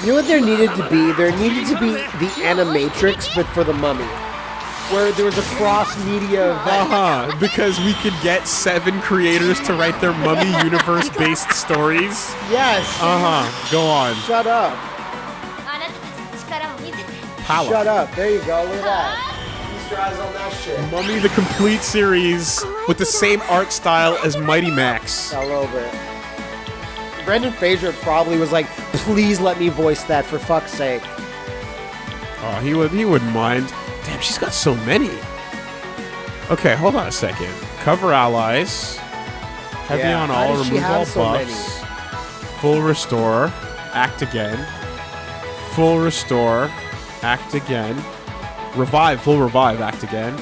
You know what there needed to be? There needed to be the Animatrix, but for the Mummy, where there was a cross media event. Uh-huh, because we could get seven creators to write their mummy universe based stories. Yes. Uh huh. Go on. Shut up. Power. Shut up. There you go. Look at that. Mummy the complete series with the same art style as Mighty Max. All over. Brendan Fraser probably was like, please let me voice that for fuck's sake. Oh, he would he wouldn't mind. Damn, she's got so many. Okay, hold on a second. Cover allies. Heavy yeah, on all, removal so buffs. Many? Full restore. Act again. Full restore. Act again. Revive. Full revive. Act again.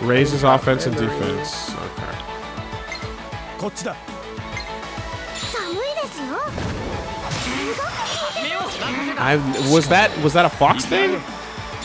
Raises offense and defense. Okay. I was that was that a fox thing?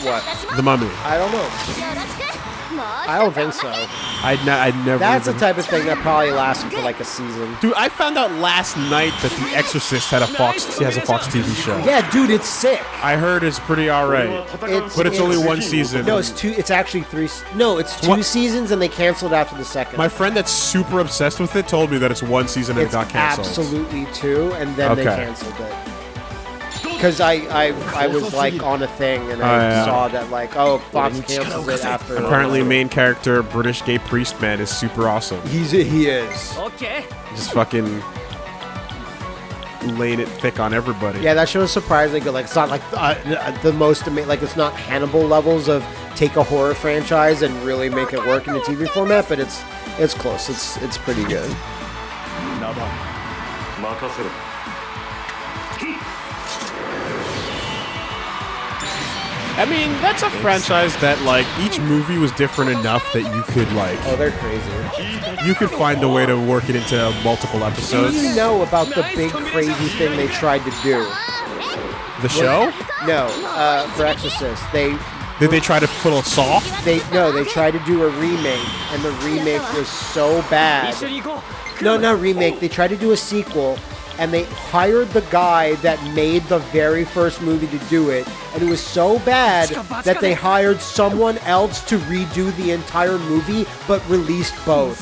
What? The mummy. I don't know. I don't think so. I'd, never. That's even... the type of thing that probably lasts for like a season. Dude, I found out last night that The Exorcist had a Fox has a Fox TV show. Yeah, dude, it's sick. I heard it's pretty alright, but it's, it's, only one season. No, it's two. It's actually three. No, it's two what? seasons, and they canceled after the second. My friend that's super obsessed with it told me that it's one season and it's it got canceled. Absolutely two, and then okay. they canceled it Because I, I I was like on a thing, and I Oh, yeah. saw that like oh Fox cancels it after. Apparently, main character British gay priest man is super awesome. he's he is. Just fucking laying it thick on everybody. Yeah, that show is surprisingly good. Like it's not like uh, the most ama- like it's not Hannibal levels of take a horror franchise and really make it work in the TV format, but it's it's close. It's it's pretty good. ナバ任せろ I mean, that's a franchise that like each movie was different enough that you could like Oh, they're crazy. you could find a way to work it into multiple episodes. do you know about the big crazy thing they tried to do? The show? No, uh, for Exorcist, they Did they try to put a saw? they no, they tried to do a remake, and the remake was so bad. No, not remake. They tried to do a sequel, and they hired the guy that made the very first movie to do it, and it was so bad that they hired someone else to redo the entire movie, but released both.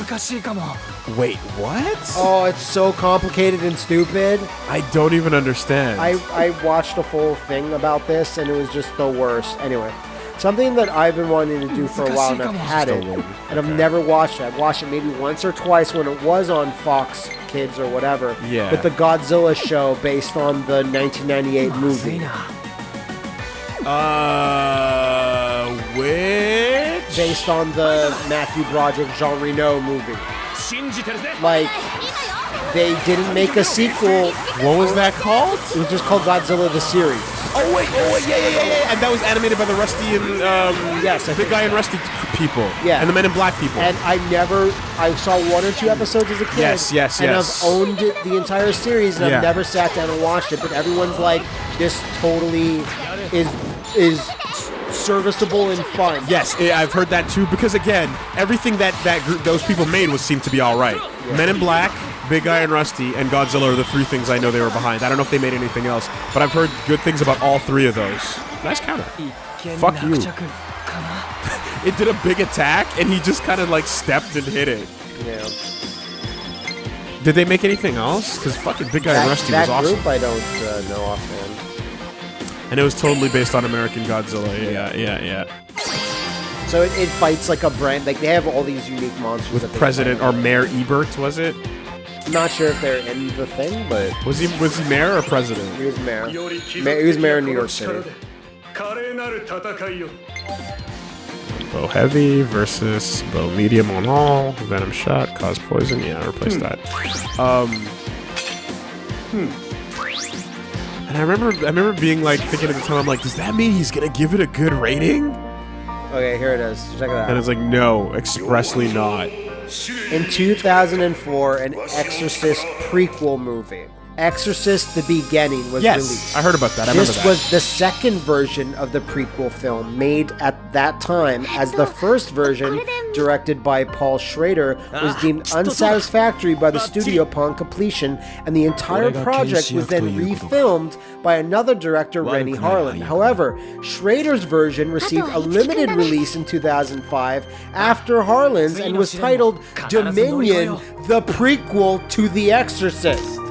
Wait, what? Oh, it's so complicated and stupid. I don't even understand. I, I watched a full thing about this and it was just the worst. Anyway, Something that I've been wanting to do for a while and I've had it, and I've okay. never watched it. I've watched it maybe once or twice when it was on Fox Kids or whatever. Yeah. But the Godzilla show based on the 1998 movie. Uh, which? Based on the Matthew Broderick Jean Reno movie. Like, they didn't make a sequel. What was that called? It was just called Godzilla the Series. Oh wait, oh wait, yeah, yeah, yeah, yeah. And that was animated by the Rusty and um, Yes, I think- guy and Rusty people. Yeah. and the Men in Black people. And I never, I saw one or two episodes as a kid. Yes, yes, yes. and. I've owned it the entire series, and Yeah. I've never sat down and watched it. But everyone's like, this totally is is serviceable and fun. yes, eh, I've heard that too. Because again, everything that that group, those people made was seemed to be all right. Men in Black, Big Guy and Rusty, and Godzilla are the three things I know they were behind. I don't know if they made anything else, but I've heard good things about all three of those. Nice counter. Fuck you. It did a big attack, and he just kind of like stepped and hit it. Yeah. Did they make anything else? Because fucking Big Guy and That, Rusty that was awesome. That group I don't uh, know offhand. And it was totally based on American Godzilla. Yeah, yeah, yeah. So it, it fights like a brand. Like they have all these unique monsters. With President or Mayor Ebert, was it? Not sure if they're in the thing, but was he was he mayor or president? He was mayor. Ma he was mayor of New York City. Bow heavy versus bow medium on all. Venom shot cause poison. Yeah, replace hmm. that. Um. Hmm. And I remember I remember being like thinking at the time I'm like, does that mean he's gonna give it a good rating? Okay, here it is. Check it out. And it's like, no, expressly not in 2004 an Exorcist prequel movie. Exorcist: The Beginning was Yes, released. I heard about that. I this remember that. was the second version of the prequel film made at that time, as the first version, directed by Paul Schrader, was deemed unsatisfactory by the studio upon completion, and the entire project was then refilmed by another director, Renny Harlin. However, Schrader's version received a limited release in 2005 after Harlin's and was titled Dominion, the prequel to The Exorcist.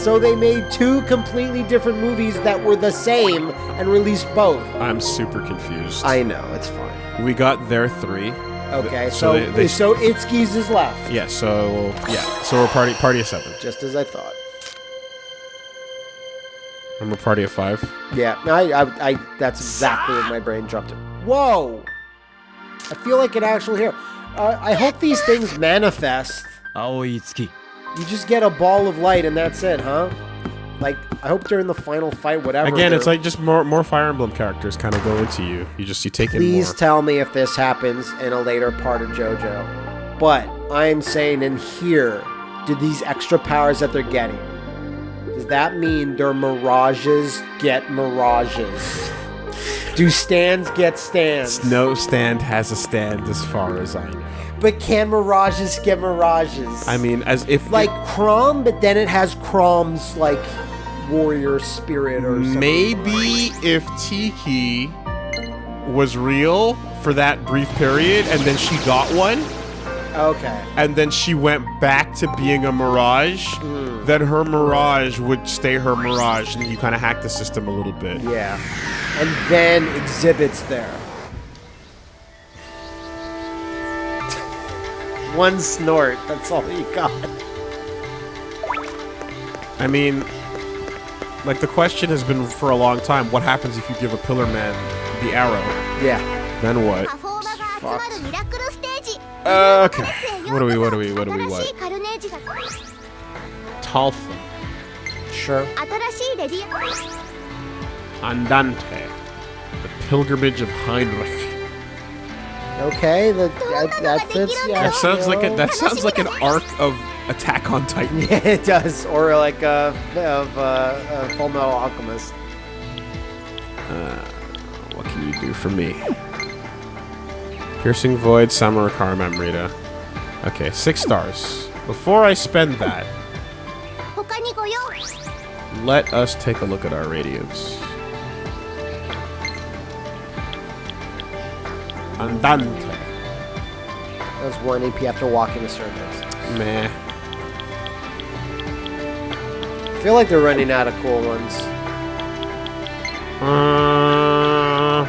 So they made two completely different movies that were the same and released both. I'm super confused. I know, it's fine. we got their three. Okay, So so they- they- so Itski's is left, Yeah, so yeah, so we're party party of seven. just as I thought. And we're party of five. Yeah, I, I, I that's exactly what my brain jumped to. Whoa! I feel like an actual hero. Uh, I hope these things manifest. 青い月 you just get a ball of light and that's it, huh? Like, I hope during the final fight, whatever. Again, it's like just more more Fire Emblem characters kind of go into you. You just you take in Please tell me if this happens in a later part of JoJo. But I'm saying in here, do these extra powers that they're getting, does that mean their mirages get mirages? Do stands get stands? no stand has a stand as far as I know. But can mirages get mirages? I mean, as if like Chrom, but then it has Chrom's like warrior spirit or something. maybe if Tiki was real for that brief period, and then she got one, Okay. and then she went back to being a mirage, Hmm. then her mirage would stay her mirage, and you kind of hack the system a little bit. Yeah. And then exhibits there. one snort. That's all you got. I mean, like the question has been for a long time, what happens if you give a pillar man the arrow? Yeah. Then what? Uh, okay. What do we, what do we, what do we, what? Talfa. Sure. Andante. The Pilgrimage of Heinrich. Okay, the, that, that's. Yeah. That sounds like a, that sounds like an arc of Attack on Titan. Yeah, it does, or like a of a Full Metal Alchemist. Uh, what can you do for me? Piercing Void, Samurakar Memrita. Okay, six stars. Before I spend that, let us take a look at our radios. Andante. That was 1 AP after walking the circles. Meh. I feel like they're running out of cool ones. Uh,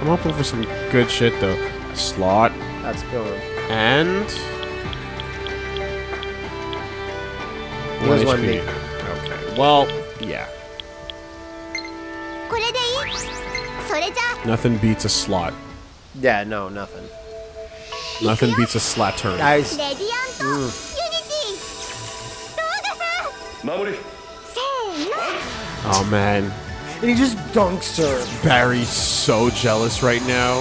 I'm hoping for some good shit, though. Slot. That's good. And... Was One Okay. Well, yeah. Nothing beats a slot. Yeah, no, nothing. Nothing beats a slat turn. Guys. Mm. Oh man. And he just dunks her. Barry's so jealous right now.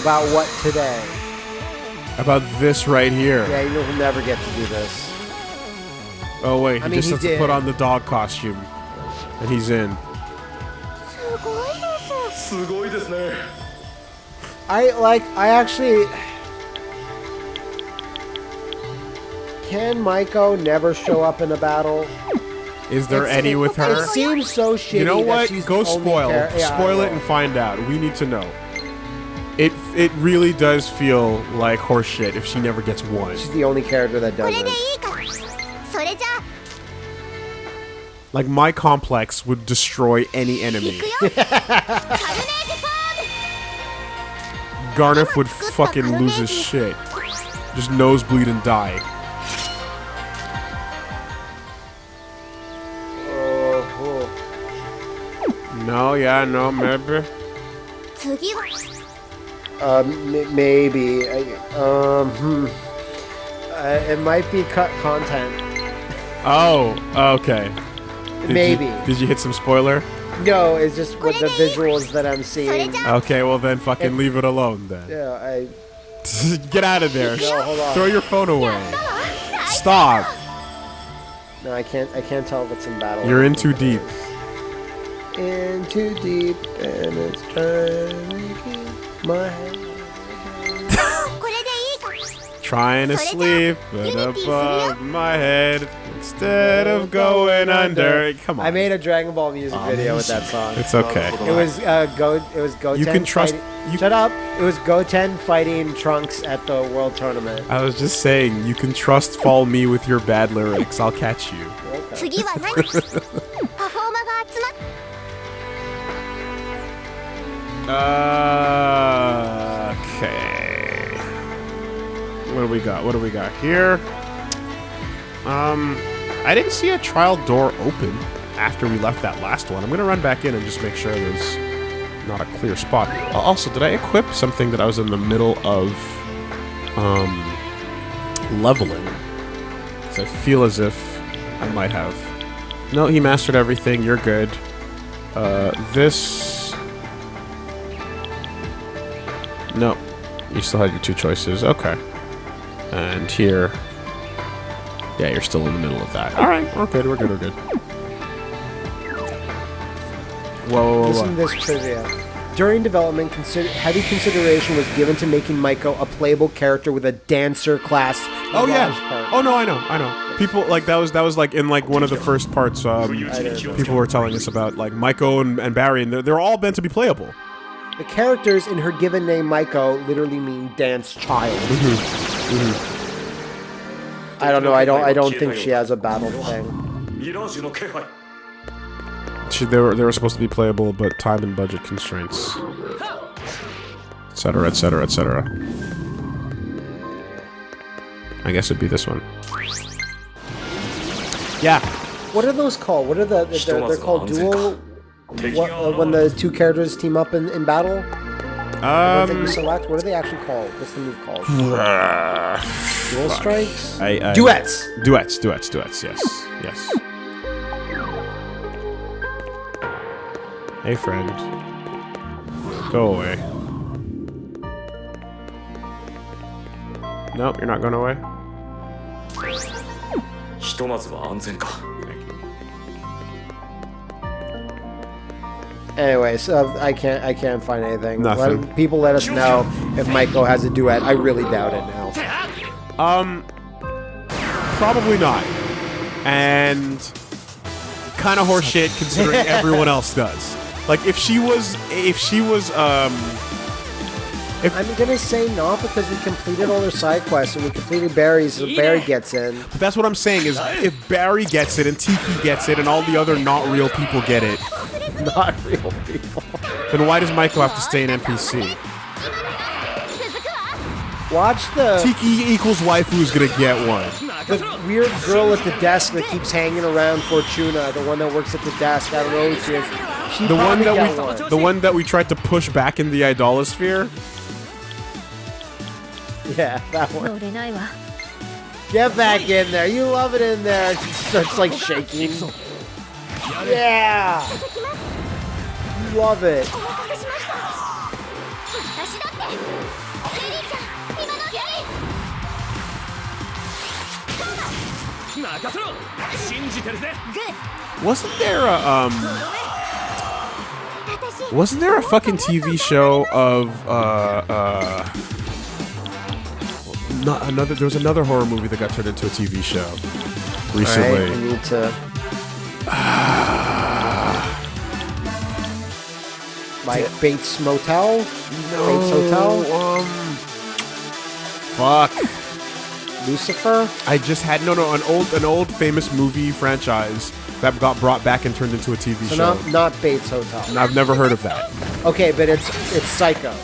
About what today? About this right here. Yeah, you know he'll never get to do this. Oh wait, he I mean, just he has did. to put on the dog costume. And he's in. I like, I actually... Can Maiko never show up in a battle? Is there it's, any with her? It seems so shitty. You know what? Go spoil. Yeah, spoil it and find out. We need to know. It it really does feel like horseshit if she never gets one. She's the only character that does it. Like my complex would destroy any enemy. Gharnef would fucking lose his shit. Just nosebleed and die. No, yeah, no, um, maybe. Uh, maybe. um, hmm. uh, it might be cut content. Oh, okay. Did Maybe. You, did you hit some spoiler? No, it's just with the visuals that I'm seeing. Okay, well then fucking leave it alone then. Yeah, I... Get out of there. No, Throw your phone away. Stop. No, I can't. I can't tell if it's in battle. You're in too deep. In too deep, and it's burning my head. Trying to sleep, but above my head. Instead of going under. Come on. I made a Dragon Ball music oh, video with that song. It's okay. It was uh, go. It was Goten. You can trust. Fighting, you shut up. It was Goten fighting Trunks at the World Tournament. I was just saying, you can trust fall me with your bad lyrics. I'll catch you. okay. What do we got? What do we got here? Um. I didn't see a trial door open after we left that last one. I'm gonna run back in and just make sure there's not a clear spot. Uh, Also, did I equip something that I was in the middle of um leveling? Because I feel as if I might have. No, he mastered everything. You're good. Uh, this. No. You still had your two choices. Okay. And here. Yeah, you're still in the middle of that. Alright, we're good, we're good, we're good. Whoa, whoa, whoa, Listen to this trivia. During development, consider- heavy consideration was given to making Maiko a playable character with a dancer class. Oh yeah. part. Oh no, I know, I know. People like that was that was like in like one of the first parts. Um, people were telling us about like Maiko and, and Barry, and they're, they're all meant to be playable. The characters in her given name, Maiko, literally mean dance child. I don't know. I don't. I don't think she has a battle thing. She, they were they were supposed to be playable, but time and budget constraints, etc., etc., etc. I guess it'd be this one. Yeah. What are those called? What are the? They're, they're called dual. What, uh, when the two characters team up in, in battle. the ones that you Um. select. What are they actually called? What's the move called? Dual strikes. I, I, Duets. Duets, duets, duets. Yes, yes. Hey, friend. Go away. Nope, you're not going away. ひとまずは安全か Anyways, uh, I can't. I can't find anything. Nothing. Let, people let us know if Michael has a duet. I really doubt it now. Um, probably not. And kind of horseshit considering everyone else does. Like if she was, if she was, um, If I'm gonna say no because we completed all their side quests and we completed Barry's, so Barry gets in. But that's what I'm saying is if Barry gets it and Tiki gets it and all the other not real people get it, not real people. Then why does Michael have to stay an NPC? Watch the Tiki equals waifu is gonna get one. The weird girl at the desk that keeps hanging around Fortuna, the one that works at the desk. I don't know who she is. She the one that we, one. the one that we tried to push back in the Idolasphere. Yeah, that one. Get back in there. You love it in there. She starts like shaking. Yeah love it. Wasn't there a um Wasn't there a fucking TV show of uh uh not another there was another horror movie that got turned into a TV show recently. Right, I need to like Bates Motel? Bates Hotel? Um. Fuck. Lucifer? I just had no no an old an old famous movie franchise that got brought back and turned into a TV So show. not not Bates Hotel. And I've never heard of that. Okay, but it's it's Psycho.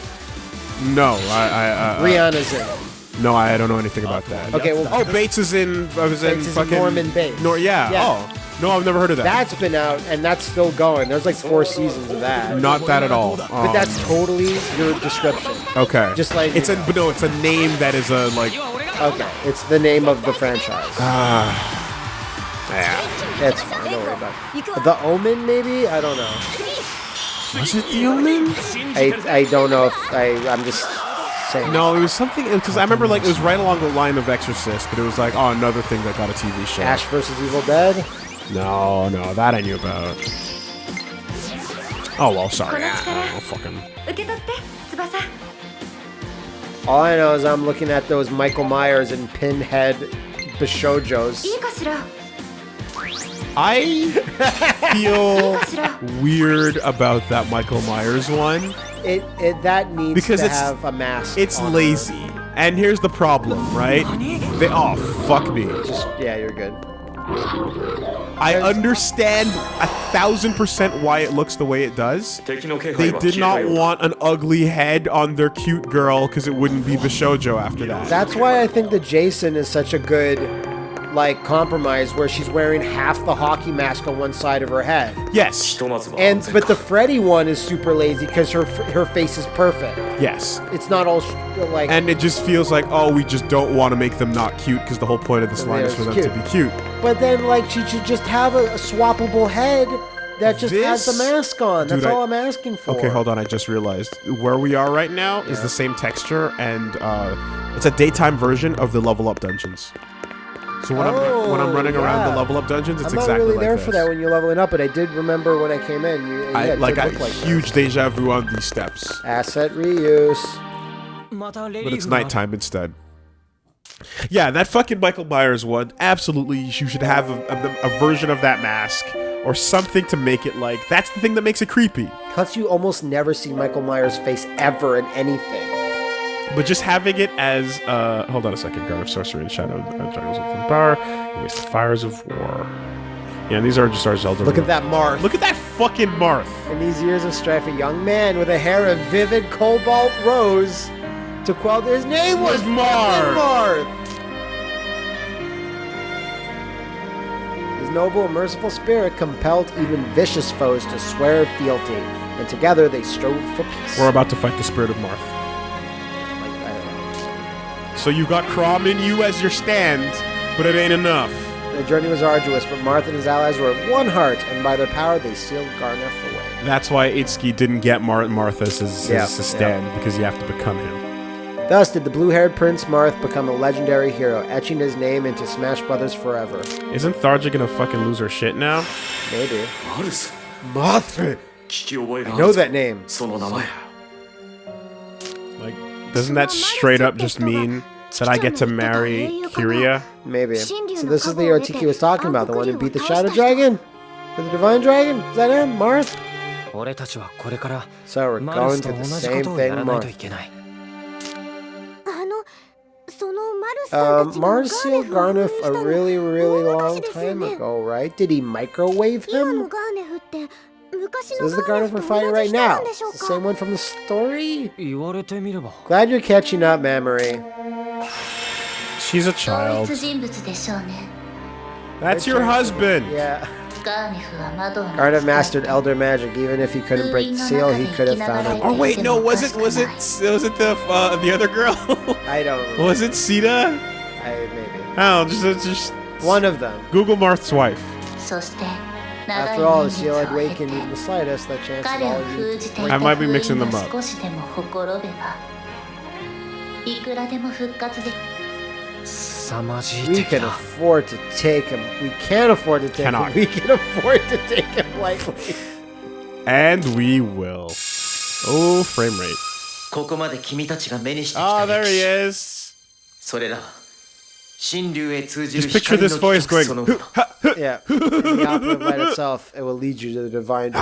No, I I, I I- Rihanna's in it. No, I don't know anything about that. Okay, well- oh, Bates is in. I was in Bates is fucking Norman Bates. Nor, yeah. Yeah. Oh, no, I've never heard of that. That's been out and that's still going. There's like four seasons of that. not that at all. But Um, that's totally your description. okay. just like- it's a but no, it's a name that is a like. Okay, it's the name of the franchise. Ah. Yeah. It's fine. Don't worry about about. The Omen, maybe? I don't know. Was it the Omen? I, I don't know if I. I'm just saying. No, it was something because I remember like it was right along the line of Exorcist, but it was like oh another thing that got a TV show. Ash versus Evil Dead. No, no, that I knew about. Oh well, sorry. I, ah, fucking. All I know is I'm looking at those Michael Myers and Pinhead Bishojos. I feel weird about that Michael Myers one. It, it that needs because to have a mask. It's lazy. Her. And here's the problem, right? They, oh fuck me. Just yeah, you're good. I understand a thousand percent why it looks the way it does. They did not want an ugly head on their cute girl because it wouldn't be Bishojo after that. That's why I think the Jason is such a good like compromise where she's wearing half the hockey mask on one side of her head. Yes. And but the Freddy one is super lazy because her her face is perfect. Yes. It's not all like. And it just feels like oh we just don't want to make them not cute because the whole point of this line is for them cute. to be cute. But then like she should just have a, a swappable head that just this? has the mask on. That's Dude, I, all I'm asking for. Okay, hold on. I just realized where we are right now yeah. is the same texture, and uh, it's a daytime version of the level up dungeons. So when I'm when I'm Oh, running around the level up dungeons, it's I'm not exactly really like there this. for that when you're leveling up, but I did remember when I came in. You, yeah, I like a like huge deja vu on these steps, asset reuse. but it's nighttime instead. Yeah, that fucking Michael Myers one. Absolutely, you should have a, a, a version of that mask or something to make it like. That's the thing that makes it creepy. Plus, you almost never see Michael Myers' face ever in anything. But just having it as uh hold on a second, guard of sorcery and shadow uh, juggles of power, waste the fires of war. Yeah, these are just our Zelda. Look at that Marth. Look at that fucking Marth. In these years of strife, a young man with a hair of vivid cobalt rose to quell his name was Was Marth. Marth. His noble and merciful spirit compelled even vicious foes to swear fealty, and together they strove for peace. We're about to fight the spirit of Marth. So you've got Chrom in you as your stand, but it ain't enough. The journey was arduous, but Marth and his allies were of one heart, and by their power they sealed Gharnef away. That's why Itsuki didn't get Mar- Marth as his, his stand, because you have to become him. Thus did the blue-haired Prince Marth become a legendary hero, etching his name into Smash Brothers forever. Isn't Tharja gonna fucking lose her shit now? Maybe. Marth! Marth! I know that name. Doesn't that straight up just mean that I get to marry Kiria? Maybe. So this is the Artiki was talking about, the one who beat the Shadow Dragon? The Divine Dragon? Is that him? Marth? So we're going to the same thing, Marth. Um, uh, Marcio a really, really long time ago, right? Did he microwave him? So this is the garden we're fighting right now. The same one from the story? Glad you're catching up, memory. She's a child. That's your husband! Yeah. Guard have mastered elder magic. Even if he couldn't break the seal, he could have found it. Oh wait, no, was it was it was it the uh, the other girl? I don't. Remember. Was it Sita? I maybe. Oh, just just one of them. Google Marth's wife. そして長 After い all, 年 the 月 seal を had 経 wakened て even the slightest. That chance is 彼を all you 封 need じ to て take. い I た might 封 be mixing 印 them が up. 少しでもほころべばいくらでも復活で凄まじい We 敵 can だ afford to take him. We can't afford to take Cannot. him. We can afford to take him lightly. And we will. Oh, frame rate. ここまで君たちが目にしてき Oh, た there 歴 he 史 is. それらは神竜へ通じる just picture this voice going. yeah, the opera by itself, it will lead you to the divine.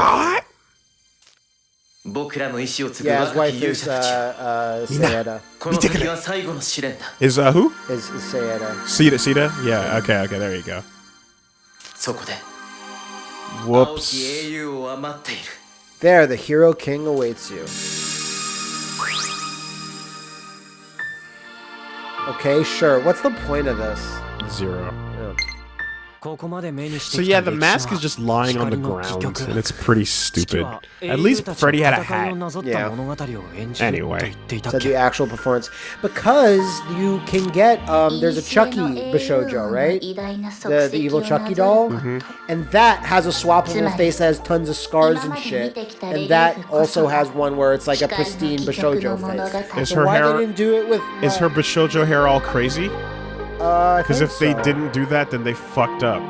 yeah, his wife is uh, uh, Sayeda. Is uh, who? Is, is Sayeda. Sita, Sita? Yeah, okay, okay, there you go. Whoops. There, the hero king awaits you. Okay, sure. What's the point of this? Zero. So yeah, the mask is just lying on the ground, and it's pretty stupid. At least Freddy had a hat. Yeah. Anyway. So the actual performance. Because you can get, um, there's a Chucky Bishojo, right? The, the evil Chucky doll. Mm -hmm. And that has a swappable face that has tons of scars and shit. And that also has one where it's like a pristine Bishojo face. Is her hair, Is her Bishojo hair all crazy? Uh, because uh, if so. they didn't do that, then they fucked up.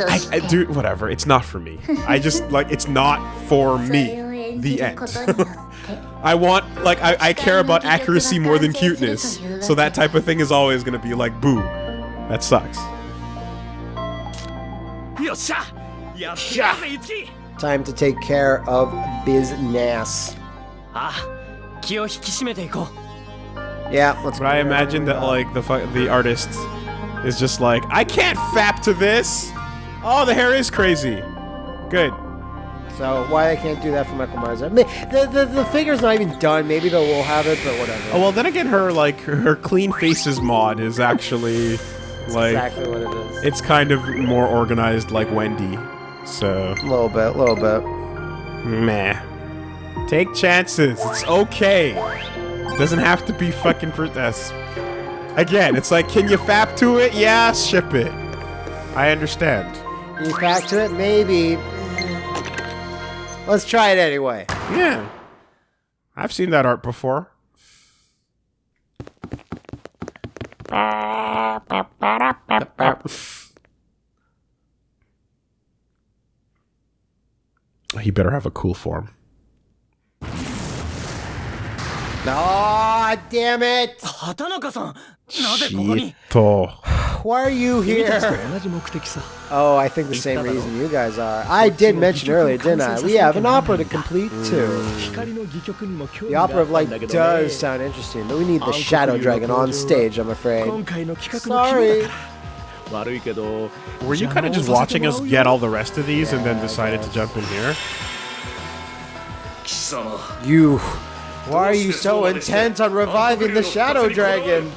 I. I, do whatever. It's not for me. I just like it's not for me. The end. I want like I, I care about accuracy more than cuteness. So that type of thing is always gonna be like boo. That sucks. Time to take care of business. Ah, yeah, let's. But I imagine that like the fu- the artist is just like I can't fap to this. Oh, the hair is crazy. Good. So why I can't do that for Michael Myers? I mean, the, the the figure's not even done. Maybe they will have it, but whatever. Oh well, then again, her like her, her clean faces mod is actually like exactly what it is. it's kind of more organized like Wendy. So A little bit, a little bit. meh. Take chances. It's okay. Doesn't have to be fucking for this. Again, it's like, can you fap to it? Yeah, ship it. I understand. You back to it? Maybe. Let's try it anyway. Yeah. I've seen that art before. He better have a cool form. Ah, damn it! Why are you here? Oh, I think the same reason you guys are. I did mention earlier, didn't I? We have an opera to complete too. Mm. The Opera of Light does sound interesting, but we need the Shadow Dragon on stage, I'm afraid. Sorry. Were you kind of just watching us get all the rest of these yeah, and then decided to jump in here? You why are you so intent on reviving the Shadow Dragon?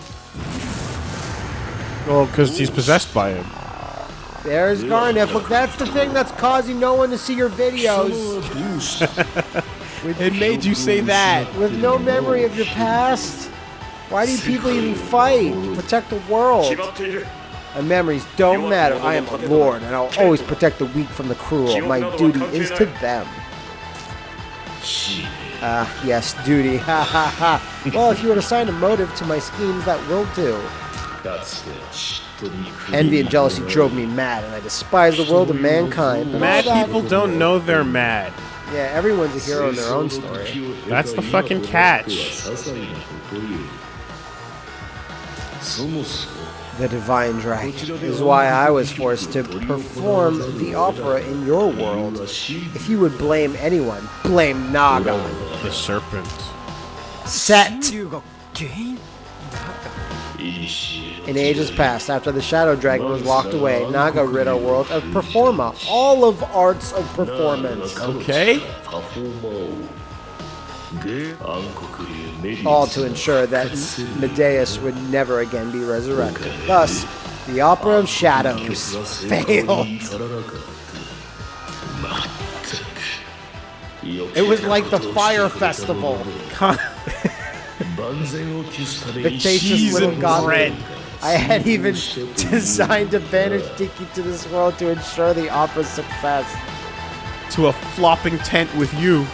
Well, because he's possessed by him. There's Garnet. Look, that's the thing that's causing no one to see your videos. it made you say that. With no memory of your past. Why do people even fight to protect the world? And memories don't matter. I am a lord, and I'll always protect the weak from the cruel. My duty is to them. Ah, yes, duty. Ha ha ha. Well, if you were to assign a motive to my schemes, that will do. Envy and jealousy drove me mad, and I despise the world of mankind. But Mad that- people don't know they're mad. Yeah, everyone's a hero in their own story. That's the fucking catch the divine right is why I was forced to perform the opera in your world. If you would blame anyone, blame Naga. The serpent. Set! In ages past, after the Shadow Dragon was locked away, Naga rid our world of performa, all of arts of performance. Okay all to ensure that Medeus would never again be resurrected. Thus, the Opera of Shadows failed. It was like the Fire Festival. Vicious Cheese little and goblin. I had even designed to banish Tiki to this world to ensure the opera's success. To a flopping tent with you.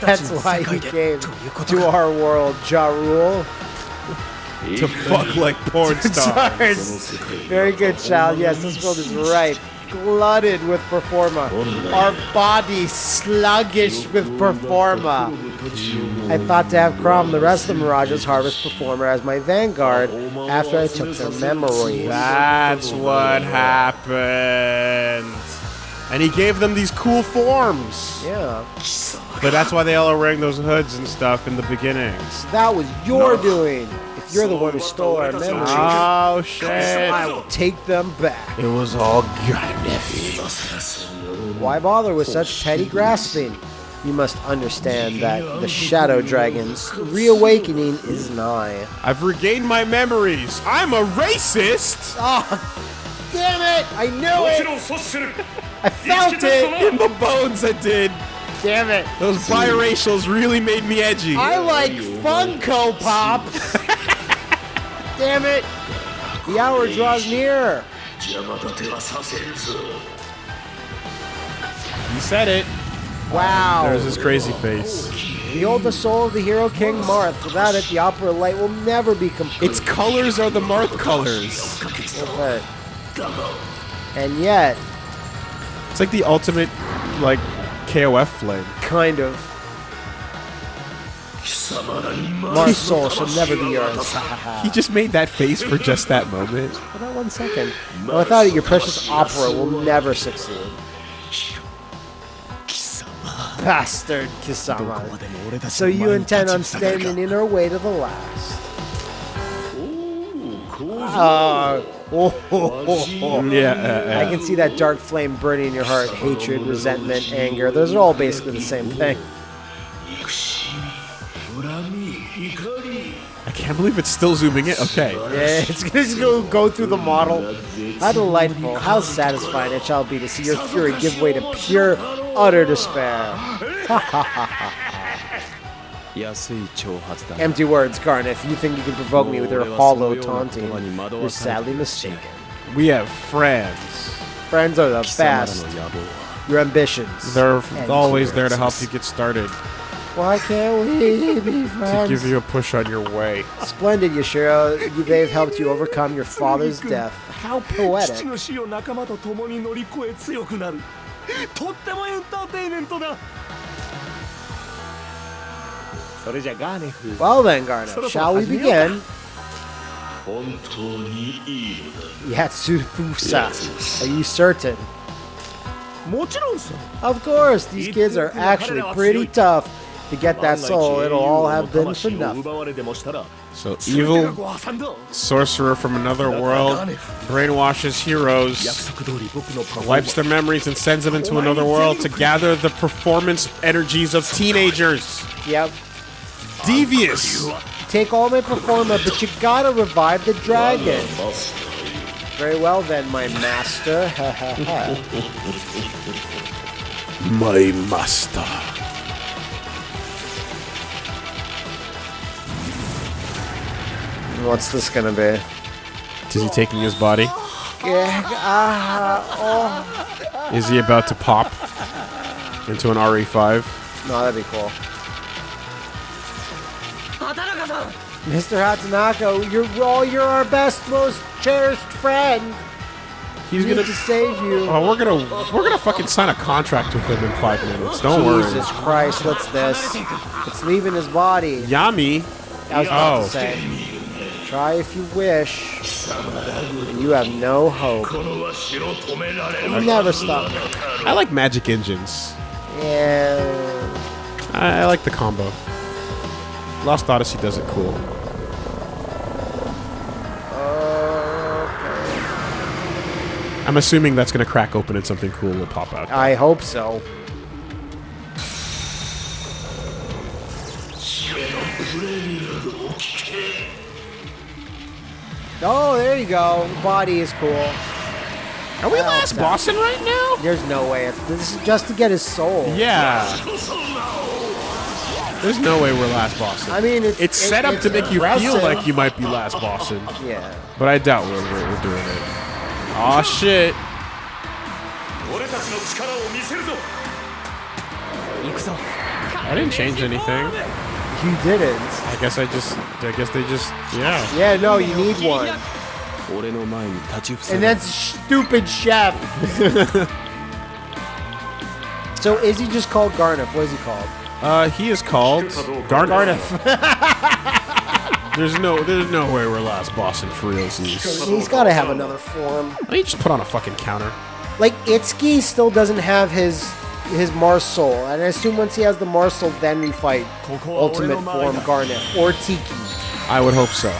That's why he came to our world, Ja Rule. to fuck like porn stars. Very good, child. Yes, this world is ripe, glutted with performa. Our body sluggish with performa. I thought to have Chrom, the rest of the Mirages, harvest performa as my vanguard after I took their memories. That's what happened. And he gave them these cool forms. Yeah, But that's why they all are wearing those hoods and stuff in the beginning. that was your doing. If you're the one who stole our memories, Oh shit. I will take them back. It was all Gharnef. Why bother with such petty grasping? You must understand that the Shadow Dragon's reawakening is nigh. I've regained my memories. I'm a racist. Oh, damn it! I knew もち it! I felt it, in the bones. I did. Damn it. Those biracials really made me edgy. I like Funko Pops. Damn it. The hour draws near. You said it. Wow. There's his crazy face. Behold the soul of the hero King Marth. Without it, the opera light will never be complete. Its colors are the Marth colors. Okay. And yet, it's like the ultimate, like, KOF flame. Kind of. My soul shall never be yours. He just made that face for just that moment. For that one second. Well, without it, your precious opera will never succeed. Bastard Kisama. So you intend on standing in our way to the last. Oh. Uh, Oh, yeah, uh, uh. I can see that dark flame burning in your heart. Hatred, resentment, anger. Those are all basically the same thing. I can't believe it's still zooming in. Okay. Yeah, it's gonna go, go through the model. How delightful, how satisfying it shall be to see your fury give way to pure, utter despair. Ha ha ha ha. Empty words, Gharnef. You think you can provoke me with your hollow taunting. You're sadly mistaken. We have friends. Friends are the best. Your ambitions. They're always there to help you get started. Why can't we be friends? To give you a push on your way. Splendid, Yashiro. They've helped you overcome your father's death. How poetic. とってもエンターテイメントだ well then, Gharnef, shall we begin? Yatsufusa, are you certain? Of course, these kids are actually pretty tough. To get that soul, it'll all have been for nothing. So evil sorcerer from another world brainwashes heroes, wipes their memories, and sends them into another world to gather the performance energies of teenagers. Yep. Devious. Take all my performa, but you gotta revive the dragon. Very well then, my master. Ha ha ha. My master. What's this gonna be? Is he taking his body? Yeah, ah, Is he about to pop into an RE5? oh. No, that'd be cool. Mr. Hatanako, you're all you're our best, most cherished friend. He's we gonna to save you. Oh, we're gonna we're gonna fucking sign a contract with him in five minutes. Don't Jesus worry. Jesus Christ, what's this? It's leaving his body. Yami. I was about oh. to say. Try if you wish. You have no hope. You'll never stop. I like magic engines. Yeah. I, I like the combo. Lost Odyssey does it cool. Okay. I'm assuming that's gonna crack open and something cool will pop out. I hope so. Oh, there you go. Body is cool. Are we Well last done. bossing right now? There's no way. This is just to get his soul. Yeah. There's no way we're last Boston. I mean, it's, it's it, set up it's to make you feel like you might be last Boston. Yeah. But I doubt we're, we're, we're doing it. Aw, shit. I didn't change anything. You didn't. I guess I just. I guess they just. Yeah. Yeah, no, you need one. And that's stupid chef. so is he just called Garnet? What is he called? Uh, he is called Garniff. There's no, there's no way we're last bossing for realsies. He's got to have another form. Why don't you just put on a fucking counter? Like Itsuki still doesn't have his his Mars Soul, and I assume once he has the Mars Soul, then we fight Ultimate Form Garnet or Tiki. I would hope so.